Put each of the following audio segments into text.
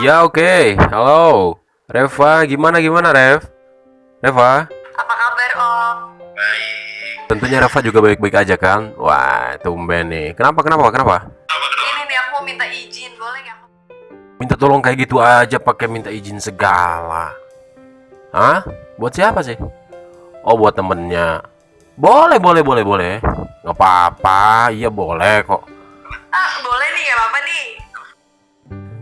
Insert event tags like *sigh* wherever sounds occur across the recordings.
Ya oke, halo Reva, gimana gimana Rev? Reva? Apa kabar Om? Tentunya Reva juga baik-baik aja kan? Wah, tumben nih. Kenapa kenapa kenapa? Ini nih aku mau minta izin, boleh nggak? Minta tolong kayak gitu aja pakai minta izin segala. Hah? Buat siapa sih? Oh, buat temennya. Boleh, boleh, boleh, boleh. Nggak apa-apa, iya boleh kok.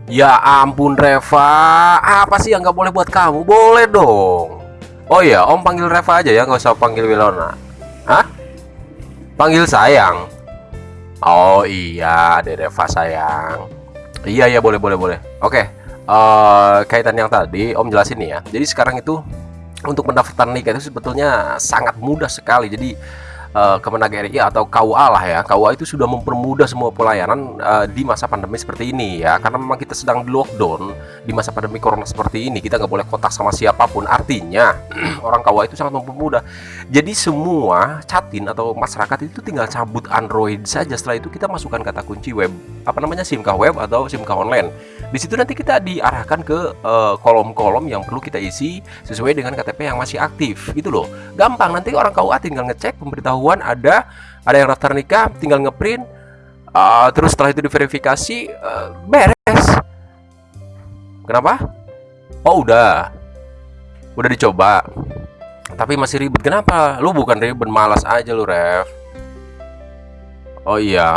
Ya ampun Reva, apa sih yang nggak boleh buat kamu? Boleh dong. Oh iya, Om panggil Reva aja ya, nggak usah panggil Wilona. Hah? Panggil sayang. Oh iya, ada Reva sayang. Iya iya boleh boleh boleh. Oke, eh, kaitan yang tadi Om jelasin nih ya. Jadi sekarang itu untuk mendaftar nikah itu sebetulnya sangat mudah sekali. Jadi eh, Kemenag RI atau KUA lah ya. KUA itu sudah mempermudah semua pelayanan eh, di masa pandemi seperti ini ya. Karena memang kita sedang di lockdown di masa pandemi corona seperti ini. Kita nggak boleh kontak sama siapa pun. Artinya *clears throat* orang KUA itu sangat mempermudah. Jadi semua catin atau masyarakat itu tinggal cabut Android saja. Setelah itu kita masukkan kata kunci web apa namanya SIMkah web atau SIMkah online. Di situ nanti kita diarahkan ke eh, kolom-kolom yang perlu kita isi sesuai dengan KTP yang masih aktif. Gitu loh. Gampang nanti orang KUA tinggal ngecek pemberitahuan ada ada yang daftar nikah, tinggal ngeprint eh, terus setelah itu diverifikasi eh, beres. Kenapa? Oh, udah. Udah dicoba. Tapi masih ribet. Kenapa? Lu bukan ribet, malas aja lu, Rev. Oh iya.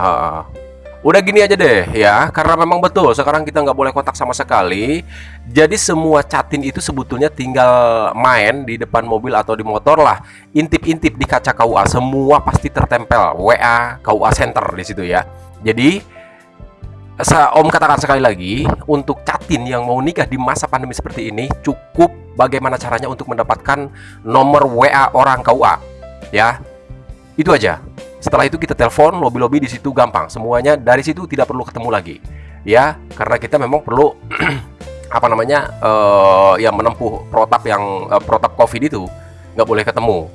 Udah gini aja deh ya, karena memang betul sekarang kita nggak boleh kontak sama sekali. Jadi semua chatin itu sebetulnya tinggal main di depan mobil atau di motor lah. Intip-intip di kaca KUA semua pasti tertempel WA KUA Center di situ ya. Jadi Om katakan sekali lagi, untuk catin yang mau nikah di masa pandemi seperti ini cukup bagaimana caranya untuk mendapatkan nomor WA orang KUA ya. Itu aja. Setelah itu kita telepon lobby-lobby di situ gampang. Semuanya dari situ tidak perlu ketemu lagi. Ya, karena kita memang perlu *clears throat* apa namanya? eh ya menempuh protap yang eh, protap Covid itu nggak boleh ketemu.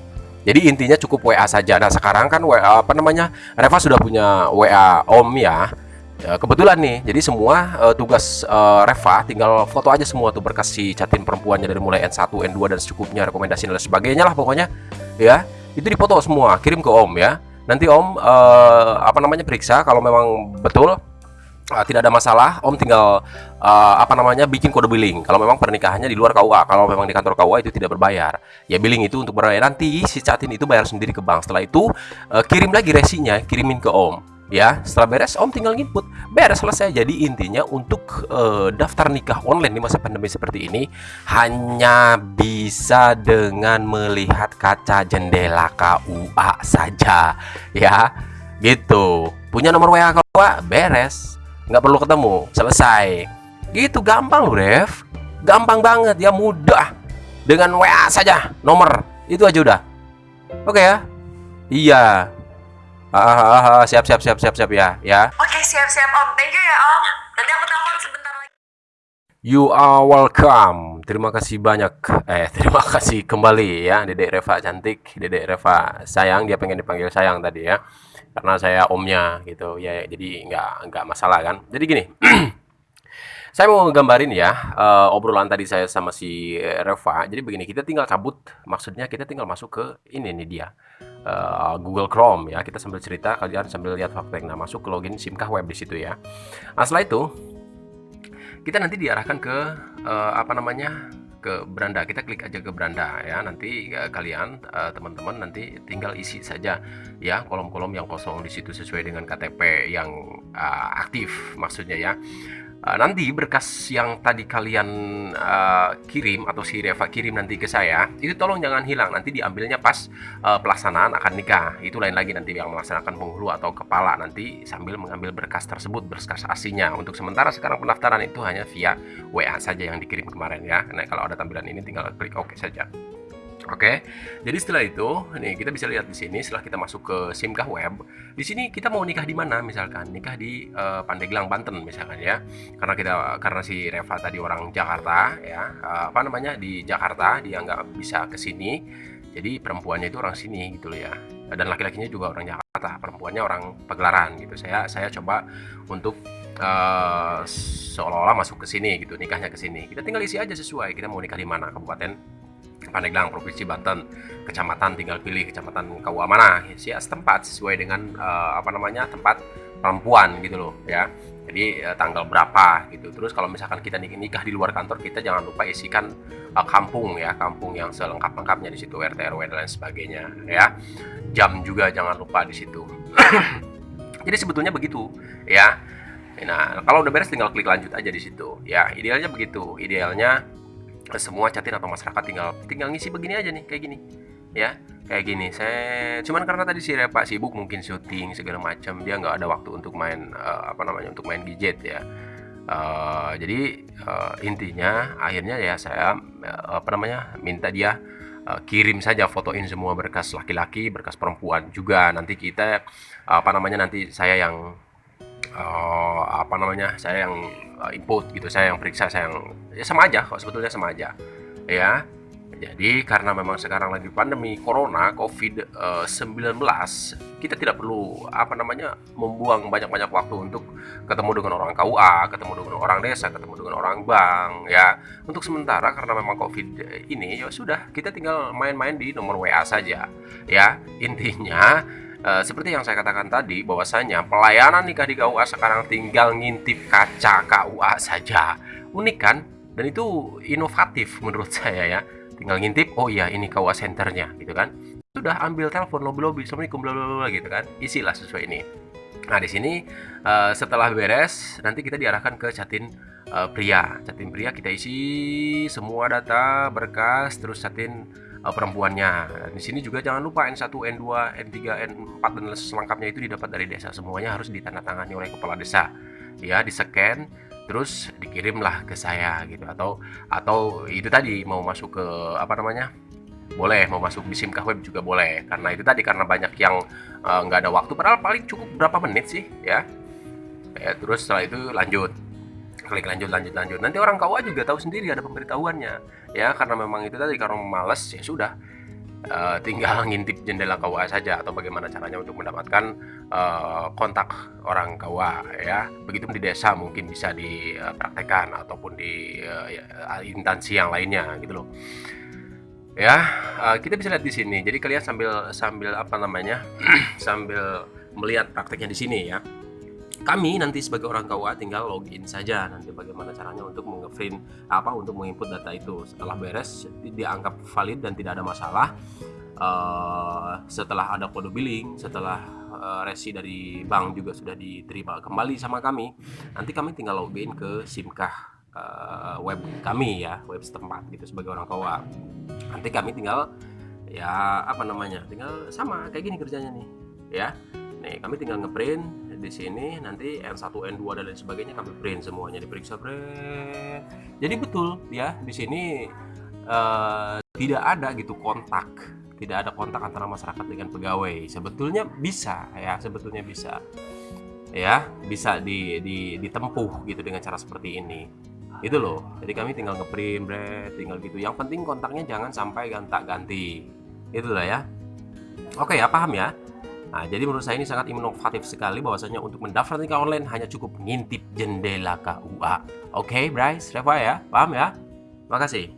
Jadi intinya cukup WA saja. Nah, sekarang kan WA apa namanya? Reva sudah punya WA Om ya. Ya, kebetulan nih, jadi semua eh, tugas eh, Reva tinggal foto aja semua tuh berkas si catin perempuannya dari mulai N1, N2 dan secukupnya rekomendasi dan sebagainya lah pokoknya ya. Itu dipoto semua, kirim ke Om ya. Nanti Om eh, apa namanya periksa kalau memang betul eh, tidak ada masalah, Om tinggal eh, apa namanya bikin kode billing. Kalau memang pernikahannya di luar KUA, kalau memang di kantor KUA itu tidak berbayar. Ya billing itu untuk berbayar nanti si catin itu bayar sendiri ke bank. Setelah itu eh, kirim lagi resinya, kirimin ke Om. Ya, setelah beres Om tinggal input. Beres selesai. Jadi intinya untuk eh, daftar nikah online di masa pandemi seperti ini hanya bisa dengan melihat kaca jendela KUA saja. Ya, gitu. Punya nomor WA KUA, beres. Nggak perlu ketemu, selesai. Gitu gampang loh, Rev. Gampang banget, ya mudah. Dengan WA saja, nomor. Itu aja udah. Oke ya? Iya. Ah, ah, ah, ah, siap siap siap siap siap ya, ya. Oke, siap-siap Om. Thank you ya Om. Nanti aku telepon sebentar lagi. You are welcome. Terima kasih banyak. Eh, *laughs* terima kasih kembali ya, Dedek Reva cantik, Dedek Reva sayang. Dia pengen dipanggil sayang tadi ya, karena saya omnya gitu ya. Jadi nggak nggak masalah kan. Jadi gini, *clears throat* saya mau gambarin ya eh, obrolan tadi saya sama si Reva. Jadi begini, kita tinggal cabut. Maksudnya kita tinggal masuk ke ini nih dia. Eh, Google Chrome ya. Kita sambil cerita, kalian sambil lihat fakta. Nah, masuk ke login SIMkah web di situ ya. Nah, setelah itu kita nanti diarahkan ke eh, apa namanya ke beranda kita klik aja ke beranda ya nanti eh, kalian teman-teman nanti tinggal isi saja ya kolom-kolom yang kosong di situ sesuai dengan KTP yang eh, aktif maksudnya ya Eh, nanti berkas yang tadi kalian eh, kirim atau si Reva kirim nanti ke saya itu tolong jangan hilang. Nanti diambilnya pas eh, pelaksanaan akan nikah. Itu lain lagi nanti yang melaksanakan penghulu atau kepala nanti sambil mengambil berkas tersebut berkas aslinya. Untuk sementara sekarang pendaftaran itu hanya via WA saja yang dikirim kemarin ya. Nah kalau ada tampilan ini tinggal klik OK saja Oke, jadi setelah itu, nih kita bisa lihat di sini setelah kita masuk ke SIMkah web, di sini kita mau nikah di mana misalkan? Nikah di eh, Pandeglang Banten misalkan ya, karena kita karena si Reva tadi orang Jakarta ya, eh, apa namanya? Di Jakarta dia nggak bisa ke sini, jadi perempuannya itu orang sini gitu loh ya, dan laki-lakinya juga orang Jakarta, perempuannya orang Pagelaran gitu. Saya saya coba untuk eh, seolah-olah masuk ke sini gitu nikahnya ke sini. Kita tinggal isi aja sesuai kita mau nikah di mana kabupaten Pandeglang provinsi Banten kecamatan tinggal pilih kecamatan KUA mana ya setempat sesuai dengan eh, apa namanya tempat perempuan gitu loh ya. Jadi eh, tanggal berapa gitu. Terus kalau misalkan kita nik- nikah di luar kantor kita jangan lupa isikan eh, kampung ya kampung yang selengkap lengkapnya di situ RT RW dan lain sebagainya ya. Jam juga jangan lupa di situ. *clears throat* Jadi sebetulnya begitu ya. Nah kalau udah beres tinggal klik lanjut aja di situ ya. Idealnya begitu. Idealnya semua catin atau masyarakat tinggal tinggal ngisi begini aja nih kayak gini. Ya kayak gini. Saya cuman karena tadi si Repa sibuk mungkin syuting segala macam dia nggak ada waktu untuk main eh, apa namanya untuk main gadget ya. Eh, jadi eh, intinya akhirnya ya saya eh, apa namanya minta dia eh, kirim saja fotoin semua berkas laki-laki berkas perempuan juga. Nanti kita apa namanya nanti saya yang eh, apa namanya saya yang eh, input gitu saya yang periksa saya yang ya sama aja kok sebetulnya sama aja ya. Jadi karena memang sekarang lagi pandemi corona covid-19 kita tidak perlu apa namanya membuang banyak-banyak waktu untuk ketemu dengan orang KUA ketemu dengan orang desa ketemu dengan orang bank ya. Untuk sementara karena memang covid ini ya sudah kita tinggal main-main di nomor WA saja ya. Intinya eh, seperti yang saya katakan tadi bahwasanya pelayanan nikah di KUA sekarang tinggal ngintip kaca KUA saja. Unik kan? Dan itu inovatif menurut *laughs* saya ya. Tinggal ngintip oh iya ini KUA centernya gitu kan? Sudah ambil telepon lobby lobby assalamualaikum bla bla gitu kan? Isilah sesuai ini. Nah di sini eh, setelah beres nanti kita diarahkan ke catin eh, pria. Catin pria kita isi semua data berkas terus catin eh, perempuannya. Di sini juga jangan lupa N1 N2 N3 N4 dan selengkapnya itu didapat dari desa. Semuanya harus ditandatangani oleh kepala desa. Ya di scan terus dikirimlah ke saya gitu. Atau atau itu tadi mau masuk ke apa namanya? Boleh mau masuk di simkah web juga boleh. Karena itu tadi karena banyak yang eh, nggak ada waktu. Padahal paling cukup berapa menit sih ya? Ya terus setelah itu lanjut klik lanjut lanjut lanjut. Nanti orang KUA juga tahu sendiri ada pemberitahuannya. Ya karena memang itu tadi karena males ya sudah. Eh, tinggal *laughs* ngintip jendela KUA saja atau bagaimana caranya untuk mendapatkan eh, kontak orang KUA ya. Begitu di desa mungkin bisa dipraktekkan ataupun di eh, ya, instansi yang lainnya gitu loh. Ya eh, kita bisa lihat di sini. Jadi kalian sambil sambil apa namanya? *clears throat* Sambil melihat prakteknya di sini ya kami nanti sebagai orang KUA tinggal login saja nanti bagaimana caranya untuk mengeprint apa untuk menginput data itu. Setelah beres di- dianggap valid dan tidak ada masalah eh, setelah ada kode billing setelah eh, resi dari bank juga sudah diterima kembali sama kami nanti kami tinggal login ke simkah eh, web kami ya web setempat gitu sebagai orang KUA nanti kami tinggal ya apa namanya tinggal sama kayak gini kerjanya nih ya. Nih kami tinggal ngeprint di sini nanti N1 N2 dan lain sebagainya kami print semuanya diperiksa print jadi betul ya di sini eh, tidak ada gitu kontak. Tidak ada kontak antara masyarakat dengan pegawai. Sebetulnya bisa ya sebetulnya bisa. Ya bisa di, di ditempuh gitu dengan cara seperti ini. Itu loh. Jadi kami tinggal ngeprint bre, tinggal gitu. Yang penting kontaknya jangan sampai gonta-ganti. Itulah ya. Oke ya paham ya Nah, jadi menurut saya ini sangat inovatif sekali bahwasanya untuk mendaftar nikah online hanya cukup ngintip jendela KUA. Oke, Bryce, Reva ya, paham ya? Makasih.